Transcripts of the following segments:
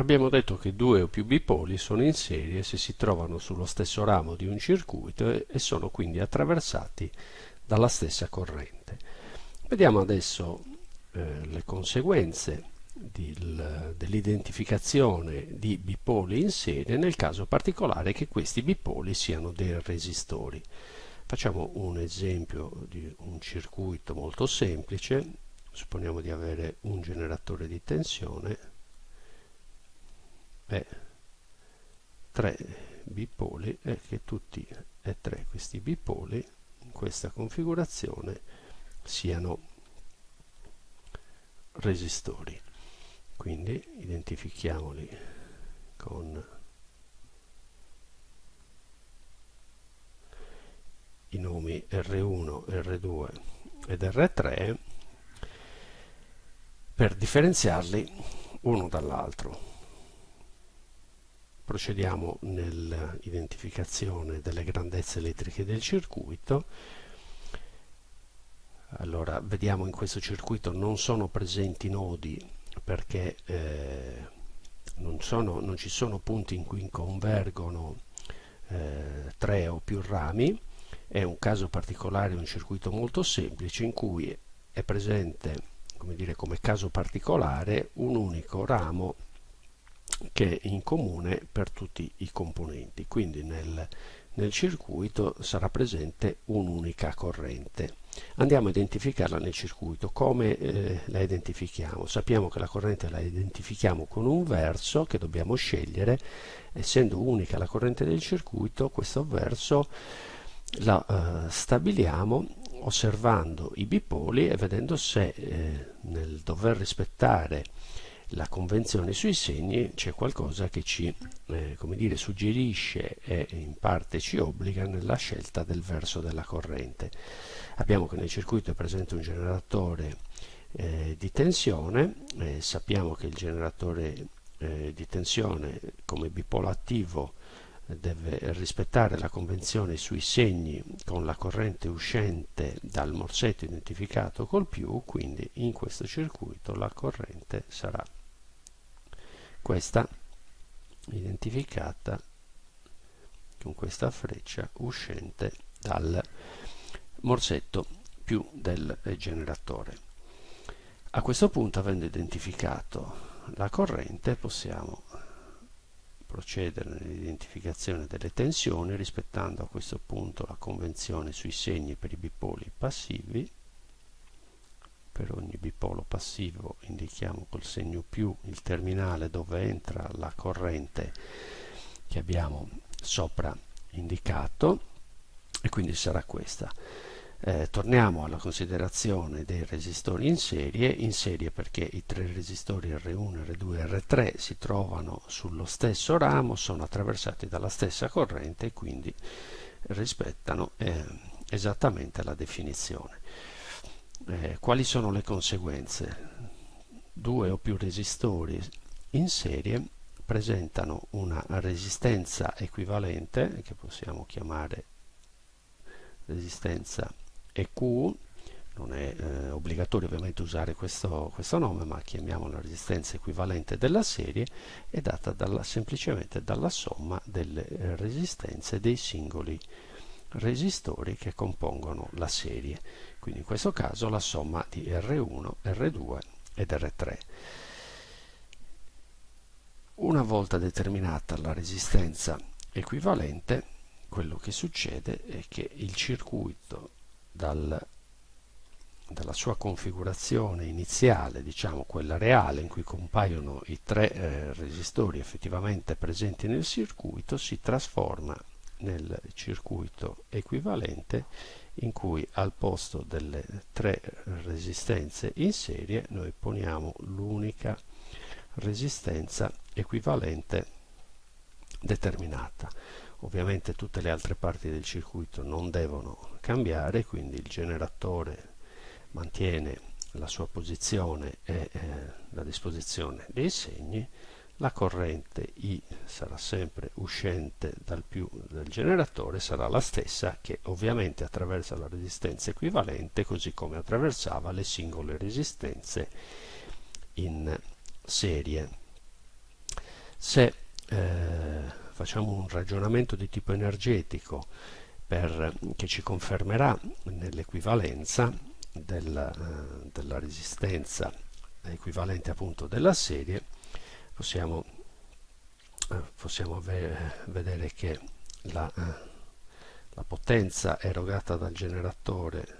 Abbiamo detto che due o più bipoli sono in serie se si trovano sullo stesso ramo di un circuito e sono quindi attraversati dalla stessa corrente. Vediamo adesso eh, le conseguenze dell'identificazione di bipoli in serie nel caso particolare che questi bipoli siano dei resistori. Facciamo un esempio di un circuito molto semplice, supponiamo di avere un generatore di tensione e tre bipoli e che tutti e tre questi bipoli in questa configurazione siano resistori quindi identifichiamoli con i nomi R1, R2 ed R3 per differenziarli uno dall'altro. Procediamo nell'identificazione delle grandezze elettriche del circuito. Allora, vediamo in questo circuito non sono presenti nodi perché eh, non, sono, non, ci sono punti in cui convergono eh, tre o più rami, è un caso particolare, un circuito molto semplice in cui è presente come, dire, come caso particolare un unico ramo che è in comune per tutti i componenti, quindi nel, nel circuito sarà presente un'unica corrente. Andiamo a identificarla nel circuito. Come eh, la identifichiamo? Sappiamo che la corrente la identifichiamo con un verso che dobbiamo scegliere. Essendo unica la corrente del circuito, questo verso la eh, stabiliamo osservando i bipoli e vedendo se eh, nel dover rispettare la convenzione sui segni c'è qualcosa che ci eh, dire, suggerisce e in parte ci obbliga nella scelta del verso della corrente. Abbiamo che nel circuito è presente un generatore eh, di tensione, eh, sappiamo che il generatore eh, di tensione come bipolo attivo deve rispettare la convenzione sui segni con la corrente uscente dal morsetto identificato col più, quindi in questo circuito la corrente sarà questa identificata con questa freccia uscente dal morsetto più del generatore. A questo punto, avendo identificato la corrente, possiamo procedere nell'identificazione delle tensioni rispettando a questo punto la convenzione sui segni per i bipoli passivi per ogni bipolo passivo indichiamo col segno più il terminale dove entra la corrente che abbiamo sopra indicato e quindi sarà questa. Eh, torniamo alla considerazione dei resistori in serie, in serie perché i tre resistori R1, R2 e R3 si trovano sullo stesso ramo, sono attraversati dalla stessa corrente e quindi rispettano eh, esattamente la definizione. Eh, quali sono le conseguenze? Due o più resistori in serie presentano una resistenza equivalente che possiamo chiamare resistenza EQ non è eh, obbligatorio ovviamente usare questo, questo, nome ma chiamiamola resistenza equivalente della serie è data dalla, semplicemente dalla somma delle resistenze dei singoli resistori che compongono la serie quindi in questo caso la somma di R1, R2 ed R3 una volta determinata la resistenza equivalente quello che succede è che il circuito dal, dalla sua configurazione iniziale, diciamo quella reale in cui compaiono i tre eh, resistori effettivamente presenti nel circuito, si trasforma nel circuito equivalente in cui al posto delle tre resistenze in serie noi poniamo l'unica resistenza equivalente determinata. Ovviamente tutte le altre parti del circuito non devono cambiare, quindi il generatore mantiene la sua posizione e eh, la disposizione dei segni, la corrente I sarà sempre uscente dal più del generatore, sarà la stessa che ovviamente attraversa la resistenza equivalente così come attraversava le singole resistenze in serie. se eh, facciamo un ragionamento di tipo energetico per, che ci confermerà nell'equivalenza della, eh, della resistenza equivalente appunto della serie possiamo, eh, possiamo vedere che la, eh, la potenza erogata dal generatore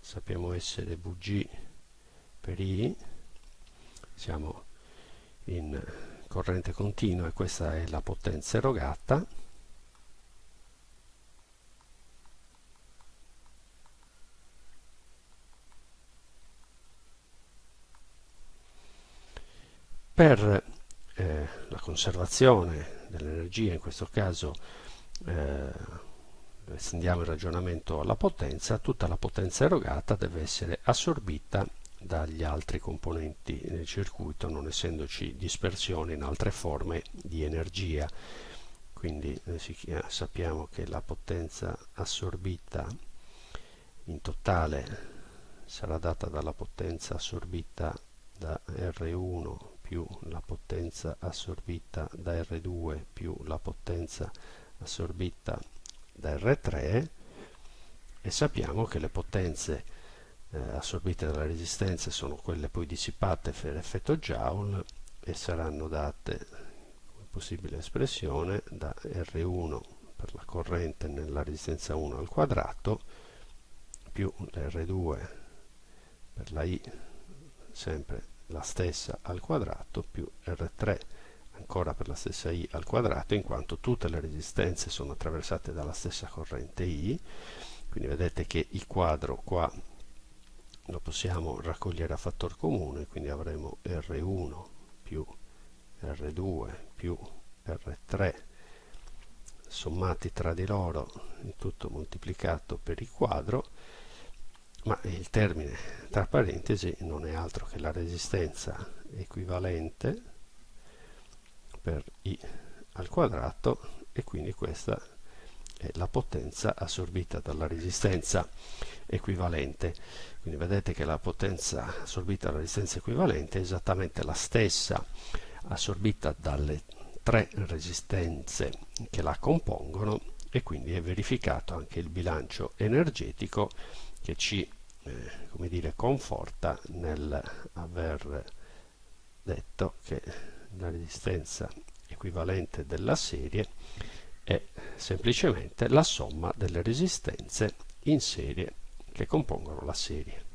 sappiamo essere Vg per I siamo in corrente continua e questa è la potenza erogata per eh, la conservazione dell'energia, in questo caso eh, estendiamo il ragionamento alla potenza, tutta la potenza erogata deve essere assorbita dagli altri componenti del circuito, non essendoci dispersione in altre forme di energia. Quindi eh, sappiamo che la potenza assorbita in totale sarà data dalla potenza assorbita da R1 più la potenza assorbita da R2 più la potenza assorbita da R3 e sappiamo che le potenze eh, assorbite dalle resistenze sono quelle poi dissipate per effetto Joule e saranno date come possibile espressione da R1 per la corrente nella resistenza 1 al quadrato più R2 per la I sempre la stessa al quadrato più R3 ancora per la stessa I al quadrato in quanto tutte le resistenze sono attraversate dalla stessa corrente I. Quindi vedete che il quadro qua lo possiamo raccogliere a fattor comune quindi avremo R1 più R2 più R3 sommati tra di loro il tutto moltiplicato per il quadro ma il termine tra parentesi non è altro che la resistenza equivalente per i al quadrato e quindi questa è la potenza assorbita dalla resistenza equivalente. Quindi vedete che la potenza assorbita dalla resistenza equivalente è esattamente la stessa assorbita dalle tre resistenze che la compongono e quindi è verificato anche il bilancio energetico che ci eh, come dire, conforta nel aver detto che la resistenza equivalente della serie è semplicemente la somma delle resistenze in serie che compongono la serie.